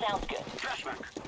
Sounds good. Flashback.